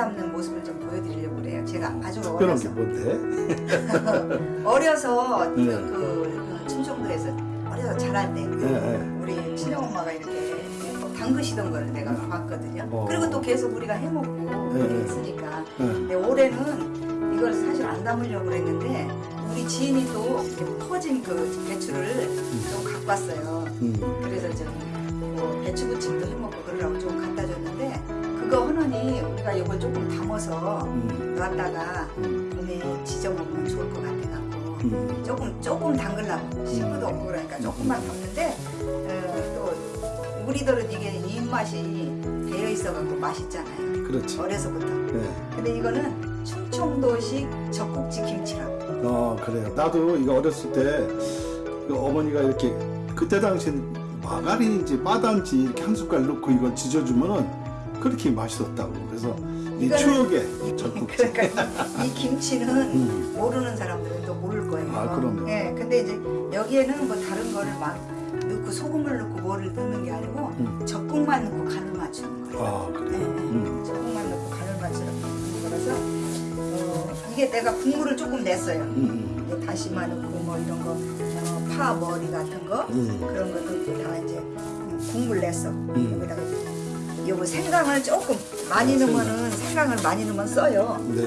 담는 모습을 좀 보여드리려고 그래요. 제가 아주 특별한 게 어려서 뭔데? 어려서 그, 네. 그, 그 충청도에서 어려서 자랄 때 네, 네. 우리 친정 엄마가 이렇게 담그시던 거를 내가 봤거든요. 어. 그리고 또 계속 우리가 해먹고 네, 네. 했으니까. 네. 근데 올해는 이걸 사실 안 담으려고 그랬는데 우리 지인이 또 퍼진 그 배추를 좀 갖고 왔어요. 음. 그래서 좀뭐 배추 부침도 해먹고 그러라고 좀 갖다 줬는데 그거 하느니 우리가 이걸 조금 담아서 음. 놨다가 음. 봄에 지져 먹으면 좋을 것 같아갖고 음. 조금 조금 담글라고 식구도 없고 그러니까 조금만 담는데 어, 또 우리들은 이게 입맛이 배어 있어갖고 맛있잖아요. 그렇지. 어려서부터. 네. 근데 이거는 충청도식 젖꼭지 김치라고. 어 그래요. 나도 이거 어렸을 때그 어머니가 이렇게 그때 당시엔 마가린인지 마단지 이렇게 한 숟갈 넣고 이걸 지져주면은 그렇게 맛있었다고. 그래서 이 이거는- 추억의 젖국지. 그러니까 이 김치는 음. 모르는 사람들은 또 모를 거예요. 아, 그럼요. 예, 근데 이제 여기에는 뭐 다른 거를 막 넣고 소금을 넣고 뭐를 넣는 게 아니고 음. 젖국만 넣고 간을 맞추는 거예요. 아 예, 그래. 예. 음. 젖국만 넣고 간을 맞추는 거라서 어, 이게 내가 국물을 조금 냈어요. 음. 이제 다시마 넣고 뭐 이런 거, 어, 파 머리 같은 거 음. 그런 거 넣고 다 이제 국물 냈어. 음. 여기다가 요거 생강을 조금 많이 아, 넣으면은 생강을 많이 넣으면 써요. 네.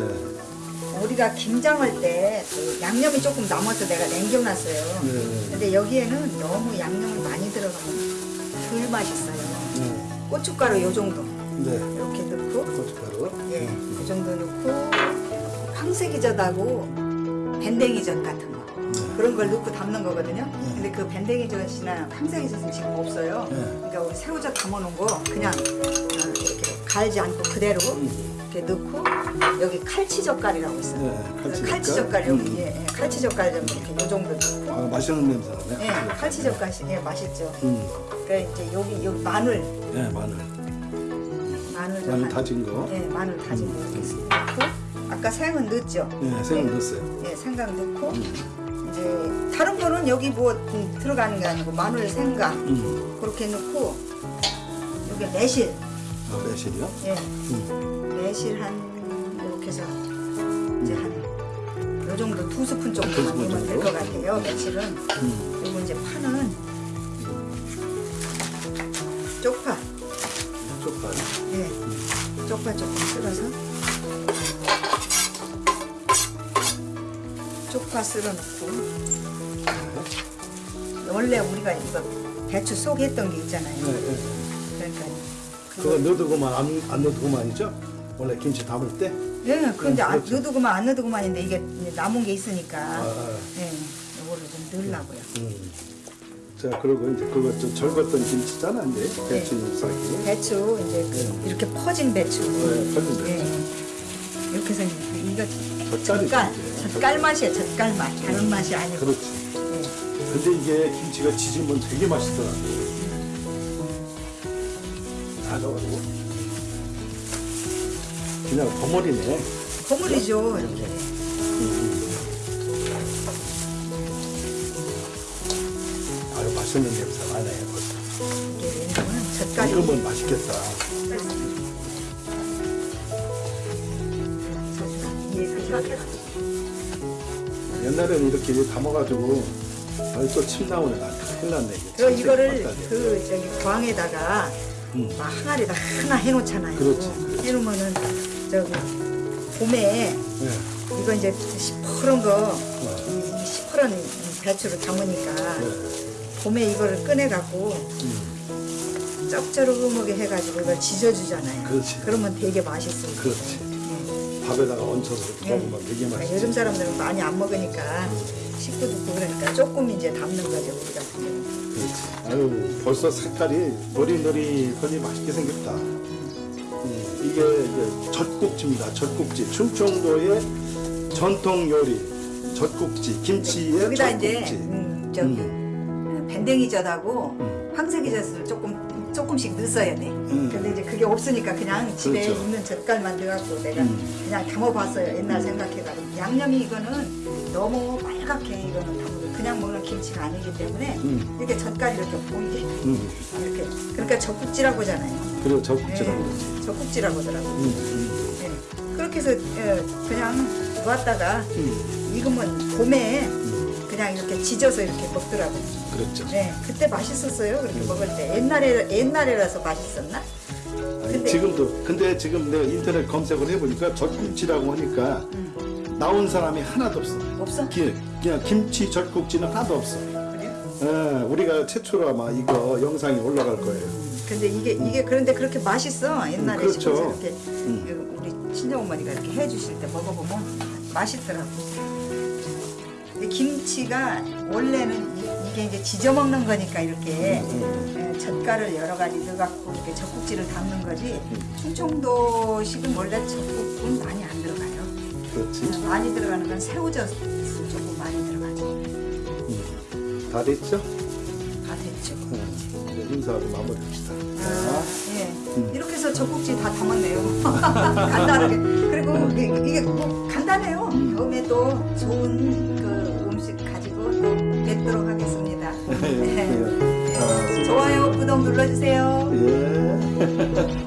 우리가 김장할 때 그 양념이 조금 남아서 내가 남겨놨어요. 네. 근데 여기에는 너무 양념을 많이 들어가면 덜 맛있어요. 네. 고춧가루 요 정도 네. 이렇게 넣고 고춧가루. 예, 그 정도 넣고 황색이젓하고 밴댕이젓 같은 거 네. 그런 걸 넣고 담는 거거든요. 근데 그 밴댕이젓이나 황색이젓은 지금 없어요. 네. 그러니까 우리 새우젓 담아놓은 거 그냥 어, 이렇게 갈지 않고 그대로 이렇게 넣고 여기 칼치젓갈이라고 있어요. 네. 칼치젓갈. 여기 음. 예, 예, 칼치젓갈 좀 이렇게 요 정도 넣고 아 맛있는 냄새 나네. 예, 칼치젓갈이 예, 맛있죠. 음. 그러니까 이제 여기 여기 마늘 네 마늘. 마늘 좀 마늘 한- 다진 거. 예, 마늘 다진 거 이렇게 넣고 아까 생은 넣었죠. 네 생을 넣었어요. 예, 생강 넣고 음. 이제 다른 거는 여기 뭐 음, 들어가는 게 아니고 마늘, 생강 음. 그렇게 넣고 여기 매실 아 매실이요? 예, 음. 매실 한 이렇게 해서 이제 한 요 정도 두 스푼 두 정도만 넣으면 될? 것 같아요. 매실은 음. 그리고 이제 파는 쪽파 쪽발. 예, 쪽파 조금 썰어서 쪽파 썰어 넣고 원래 우리가 이거 배추 속 했던 게 있잖아요. 네, 네. 그러니까 그거 넣어두고만 안, 안 넣어두고만이죠? 원래 김치 담을 때? 예, 근데 안 그렇죠. 넣어두고만 안 넣어두고만인데 이게 이제 남은 게 있으니까 아, 예, 이거를 좀 넣으려고요. 음. 자, 그리고 이제 그거 좀 절궜던 김치잖아, 이제. 배추 잎사귀. 배추 이제 그 이렇게 퍼진 배추. 네, 퍼진 배추. 예. 이렇게 해서 이거 젓갈. 젓갈 맛이에요. 젓갈 맛. 다른 맛이 아니고. 그렇지. 예. 근데 이게 김치가 지지면 되게 맛있더라고. 다 넣어가지고. 그냥 버무리네. 버무리죠. 이렇게. 아유, 맛있는 냄새 나네, 벌써. 왜냐면 젓갈이 익으면 맛있겠다. 옛날에는 이렇게 담아가지고 벌써 침 나오네, 나 큰일 났네. 그 침샘 이거를. 그 저기 광에다가 음. 막 항아리에다 하나 해놓잖아요. 그렇지, 그렇지. 해놓으면은 저기 봄에 네. 이거 이제 시퍼런 거, 이 시퍼런 배추를 담으니까 네. 봄에 이거를 꺼내갖고 음. 짭조름하게 해가지고 이걸 지져주잖아요. 그렇지. 그러면 되게 맛있어요. 그렇지. 예. 밥에다가 얹혀서 이렇게 예. 먹으면 되게 그러니까 맛있지. 요즘 사람들은 많이 안 먹으니까 식구도 없고 그러니까 조금 이제 담는 거죠 우리 같은 경우. 그렇지. 아유, 벌써 색깔이 노릿노릿하니 맛있게 생겼다. 음, 이게 이제 젖국지입니다. 젖국지. 충청도의 전통 요리. 젖국지. 김치의 여기다 이제 젖국지. 음, 저기 밴댕이젓하고 음. 황색이젓을 조금 조금씩 넣었어야 돼. 음. 근데 이제 그게 없으니까 그냥 집에 그렇죠. 있는 젓갈만 넣어갖고 내가 음. 그냥 담아봤어요. 옛날 생각해가지고 양념이 이거는 너무 빨갛게 이거는 담고 그냥 먹는 김치가 아니기 때문에 음. 이렇게 젓갈 이렇게 보이게 음. 이렇게 그러니까 젓국지라고 하잖아요. 그리고 적국지라고 네. 젓국지라고 하더라고. 요 음. 네. 그렇게 해서 예, 그냥 놓았다가 음. 익으면 봄에 음. 그냥 이렇게 지져서 이렇게 먹더라고. 그렇죠. 네, 그때 맛있었어요. 그렇게 먹을 때 옛날에 옛날에라서 맛있었나? 아니, 근데- 지금도 근데 지금 내가 인터넷 검색을 해보니까 젖국지라고 하니까 음. 나온 사람이 하나도 없어. 없어? 기- 그냥 김치 젖국지는 하나도 없어. 그래요? 예, 우리가 최초로 아마 이거 영상이 올라갈 거예요. 근데 이게 이게 그런데 그렇게 맛있어. 옛날에 음, 그렇죠. 집에서 이렇게 음. 우리 친정 어머니가 이렇게 해주실 때 먹어보면 맛있더라고. 김치가 원래는 이, 게 이제 지져 먹는 거니까 이렇게 음. 에, 젓갈을 여러 가지 넣어갖고 이렇게 젖국지를 담는 거지. 음. 충청도식은 원래 젖국은 많이 안 들어가요. 그렇지. 어, 많이 들어가는 건 새우젓 조금 많이 들어가죠. 음. 다 됐죠? 다 됐죠. 음. 이제 인사하고 마무리합시다. 아, 예. 음. 이렇게 해서 젖국지 다 담았네요. 간단하게. 그리고 이게, 이게 뭐 간단해요. 음. 다음에 또 좋은 그 음식 가지고 또 뵙도록 하겠습니다. 예. 아, 수고하셨습니다. 좋아요, 구독 눌러주세요. 예.